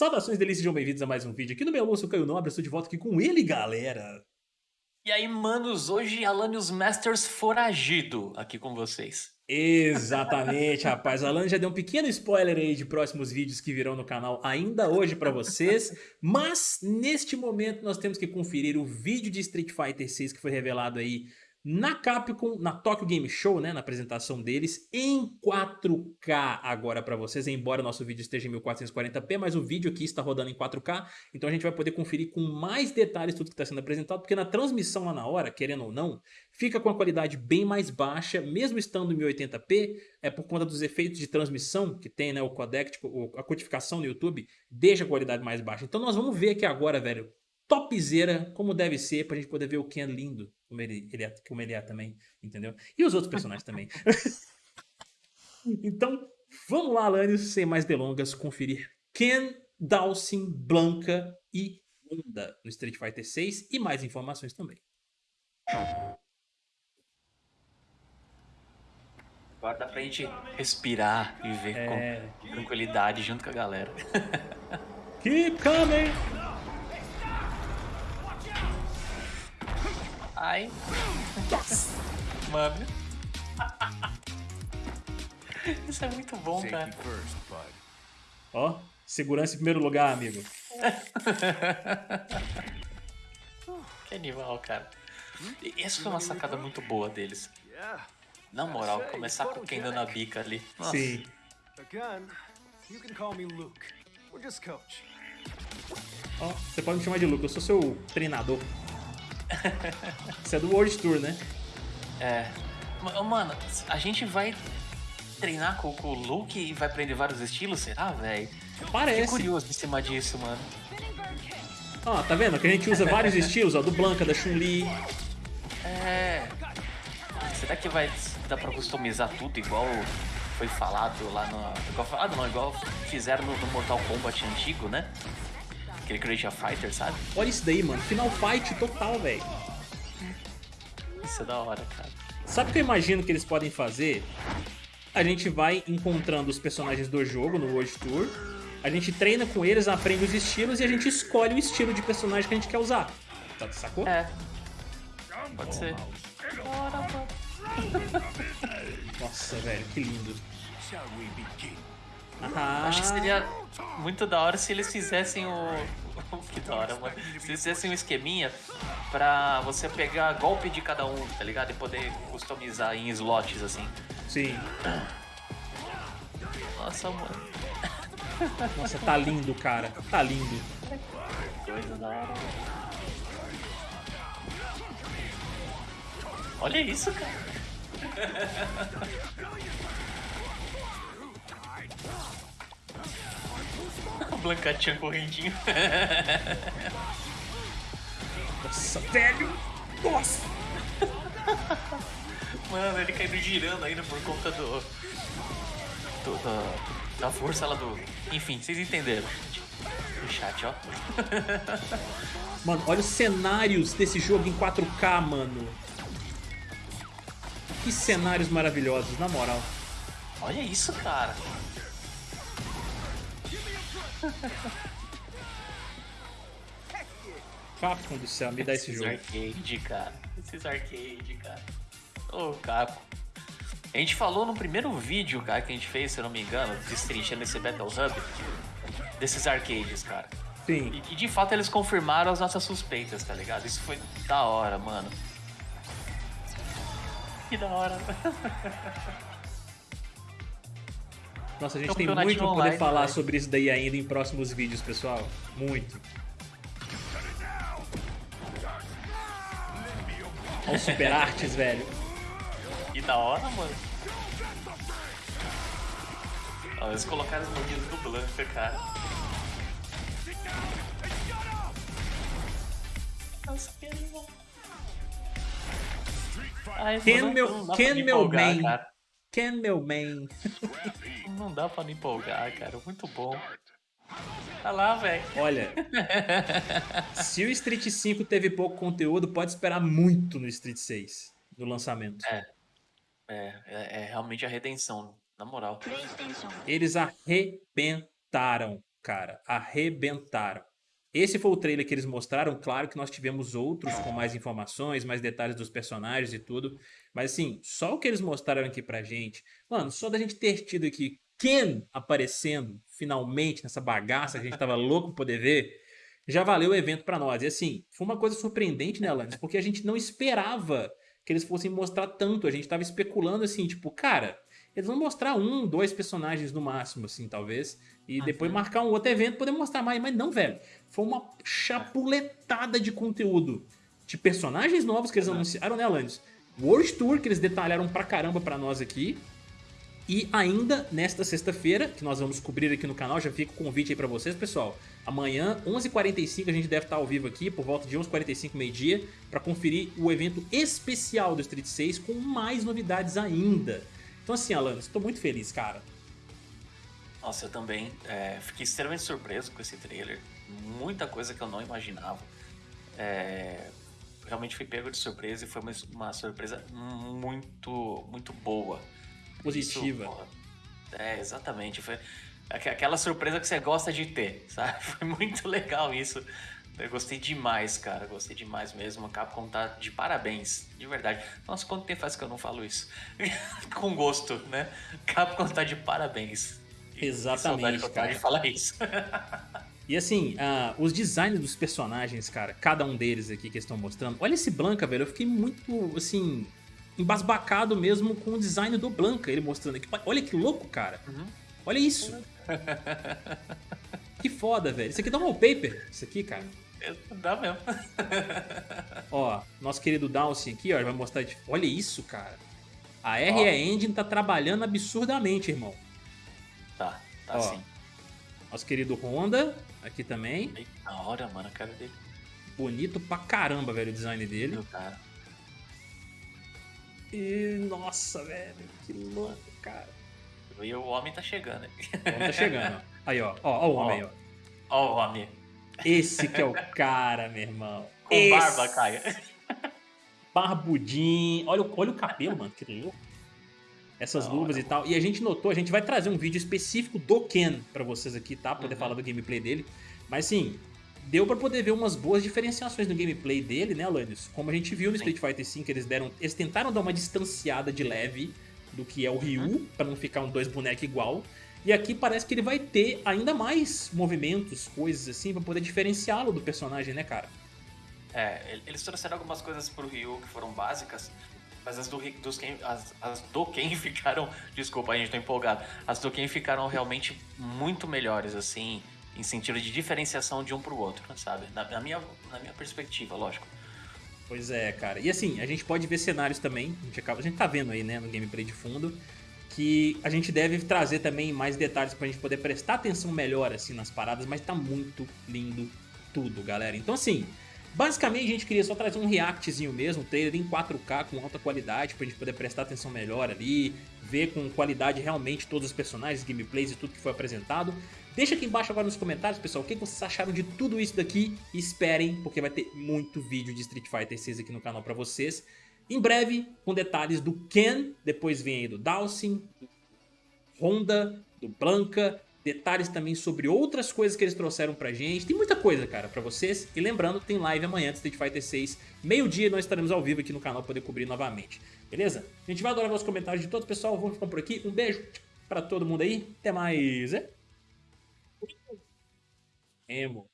Saudações delícias, sejam bem-vindos a mais um vídeo aqui no meu almoço, Caio Nobre, estou de volta aqui com ele, galera. E aí, manos, hoje Alanios Masters foragido aqui com vocês. Exatamente, rapaz. O Alan já deu um pequeno spoiler aí de próximos vídeos que virão no canal ainda hoje pra vocês. Mas, neste momento, nós temos que conferir o vídeo de Street Fighter 6 que foi revelado aí na Capcom, na Tokyo Game Show, né, na apresentação deles, em 4K agora para vocês, embora nosso vídeo esteja em 1440p, mas o vídeo aqui está rodando em 4K, então a gente vai poder conferir com mais detalhes tudo que está sendo apresentado, porque na transmissão lá na hora, querendo ou não, fica com a qualidade bem mais baixa, mesmo estando em 1080p, é por conta dos efeitos de transmissão que tem, né, o codec, tipo, a codificação no YouTube, deixa a qualidade mais baixa. Então nós vamos ver aqui agora, velho, topzera, como deve ser, pra gente poder ver o Ken lindo, como ele, ele é, como ele é também, entendeu? E os outros personagens também. então, vamos lá, Alanis, sem mais delongas, conferir Ken, Dawson, Blanca e Wanda no Street Fighter 6 e mais informações também. Agora dá pra gente respirar e ver é... com tranquilidade junto com a galera. Keep coming! Ai. Mano. Isso é muito bom, cara. Ó, segurança em primeiro lugar, amigo. que animal, cara. E essa foi uma sacada muito boa deles. Na moral, começar com quem dando a bica ali. Nossa. Sim. Ó, oh, você pode me chamar de Luke, eu sou seu treinador. Isso é do World Tour, né? É. Mano, a gente vai treinar com, com o Luke e vai aprender vários estilos, será, velho? Parece. Fiquei curioso em cima disso, mano. Ó, tá vendo? Que a gente usa vários estilos, ó, do Blanca, da Chun-Li. É. Será que vai dar pra customizar tudo igual foi falado lá no. Igual falado não, igual fizeram no, no Mortal Kombat antigo, né? Aquele Creature Fighter, sabe? Olha isso daí, mano. Final fight total, velho. Isso é da hora, cara. Sabe o que eu imagino que eles podem fazer? A gente vai encontrando os personagens do jogo no World Tour, a gente treina com eles, aprende os estilos e a gente escolhe o estilo de personagem que a gente quer usar. Tá, sacou? É. Pode ser. Nossa, velho, que lindo. Ah. Acho que seria muito da hora se eles fizessem o. que da hora, mano. Se eles fizessem um esqueminha pra você pegar golpe de cada um, tá ligado? E poder customizar em slots assim. Sim. Nossa, mano. Nossa, tá lindo, cara. Tá lindo. Coisa da hora. Olha isso, cara. Blancatinha correndinho. Nossa, velho! Nossa! Mano, ele caiu girando ainda por conta do. do da, da força lá do. Enfim, vocês entenderam. No chat, ó. Mano, olha os cenários desse jogo em 4K, mano. Que cenários maravilhosos, na moral. Olha isso, cara. Capcom do céu, me dá esse jogo. arcade, cara. Esses arcade, cara. Ô, oh, Capcom. A gente falou no primeiro vídeo, cara, que a gente fez, se eu não me engano, destrinchando esse Battle Hub, desses arcades, cara. Sim. E, e, de fato eles confirmaram as nossas suspeitas, tá ligado? Isso foi da hora, mano. Que da hora. Nossa, a gente tem muito pra poder falar sobre isso daí ainda em próximos vídeos, pessoal. Muito. Olha os super artes, velho. Que da hora, mano. Ó, eles colocaram os bandidos do Blanca, cara. Nossa, que animal. Ken meu, Ken meu man. Ken meu man. Não dá pra me empolgar, cara. Muito bom. Tá lá, velho. Olha, se o Street 5 teve pouco conteúdo, pode esperar muito no Street 6, no lançamento. É. É, é, é realmente a redenção, na moral. Eles arrebentaram. cara, arrebentaram. Esse foi o trailer que eles mostraram, claro que nós tivemos outros com mais informações, mais detalhes dos personagens e tudo, mas assim, só o que eles mostraram aqui pra gente, mano, só da gente ter tido aqui Ken aparecendo finalmente nessa bagaça que a gente tava louco pra poder ver, já valeu o evento pra nós. E assim, foi uma coisa surpreendente, né, Alanis? Porque a gente não esperava que eles fossem mostrar tanto, a gente tava especulando assim, tipo, cara, eles vão mostrar um, dois personagens no máximo, assim, talvez. E depois marcar um outro evento poder mostrar mais. Mas não, velho. Foi uma chapuletada de conteúdo. De personagens novos que eles anunciaram, né, Alanis? World Tour, que eles detalharam pra caramba pra nós aqui. E ainda nesta sexta-feira, que nós vamos cobrir aqui no canal, já fica o convite aí pra vocês, pessoal. Amanhã, 11h45, a gente deve estar ao vivo aqui, por volta de 11h45, meio-dia, pra conferir o evento especial do Street 6 com mais novidades ainda. Então assim, Alanis, tô muito feliz, cara. Nossa, eu também. É, fiquei extremamente surpreso com esse trailer. Muita coisa que eu não imaginava. É, realmente fui pego de surpresa e foi uma, uma surpresa muito, muito boa. Positiva. Isso, é, exatamente. Foi aquela surpresa que você gosta de ter, sabe? Foi muito legal isso. Eu gostei demais, cara. Gostei demais mesmo. A Capcom tá de parabéns, de verdade. Nossa, quanto tempo faz que eu não falo isso? Com gosto, né? Capcom tá de parabéns. Exatamente, que cara. de falar isso. E assim, uh, os designs dos personagens, cara, cada um deles aqui que estão mostrando. Olha esse Blanca, velho. Eu fiquei muito, assim, embasbacado mesmo com o design do Blanca, ele mostrando aqui. Olha que louco, cara. Uhum. Olha isso. que foda, velho. Isso aqui dá um wallpaper, isso aqui, cara. Dá mesmo. ó, nosso querido Dawson aqui, ó, vai mostrar. Olha isso, cara. A RE Engine tá trabalhando absurdamente, irmão. Tá, tá ó, sim. Nosso querido Honda, aqui também. Da hora, mano, a cara dele. Bonito pra caramba, velho, o design dele. Meu cara. E, nossa, velho, que louco, cara. E o homem tá chegando. O homem tá chegando. Aí, ó. Ó, ó o homem, ó. Ó o homem. Esse que é o cara, meu irmão. Com Esse... barba, Caia. Barbudinho. Olha, olha o cabelo, mano, que louco. Essas da luvas hora, e tal. E a gente notou, a gente vai trazer um vídeo específico do Ken pra vocês aqui, tá? Pra poder uhum. falar do gameplay dele. Mas sim, deu pra poder ver umas boas diferenciações no gameplay dele, né, Alanis? Como a gente viu no Street Fighter V, eles deram. Eles tentaram dar uma distanciada de leve do que é o Ryu, uhum. pra não ficar um dois bonecos igual. E aqui parece que ele vai ter ainda mais movimentos, coisas assim, pra poder diferenciá-lo do personagem, né, cara? É, eles trouxeram algumas coisas pro Ryu que foram básicas, mas as do, dos Ken, as, as do Ken ficaram. Desculpa, a gente tá empolgado. As do Ken ficaram realmente muito melhores, assim, em sentido de diferenciação de um pro outro, sabe? Na, na minha, na minha perspectiva, lógico. Pois é, cara. E assim, a gente pode ver cenários também. A gente, acaba, a gente tá vendo aí, né, no gameplay de fundo que a gente deve trazer também mais detalhes pra gente poder prestar atenção melhor assim nas paradas, mas tá muito lindo tudo, galera. Então assim, basicamente a gente queria só trazer um reactzinho mesmo, um trailer em 4K com alta qualidade pra gente poder prestar atenção melhor ali, ver com qualidade realmente todos os personagens, gameplays e tudo que foi apresentado. Deixa aqui embaixo agora nos comentários, pessoal, o que vocês acharam de tudo isso daqui. Esperem, porque vai ter muito vídeo de Street Fighter 6 aqui no canal pra vocês. Em breve, com detalhes do Ken, depois vem aí do Dawson, do Honda, do Blanca, detalhes também sobre outras coisas que eles trouxeram pra gente. Tem muita coisa, cara, pra vocês. E lembrando, tem live amanhã de Street Fighter 6, meio-dia, nós estaremos ao vivo aqui no canal para poder cobrir novamente. Beleza? A gente vai adorar os comentários de todos, pessoal. Vamos ficar por aqui. Um beijo pra todo mundo aí. Até mais. É? Emos.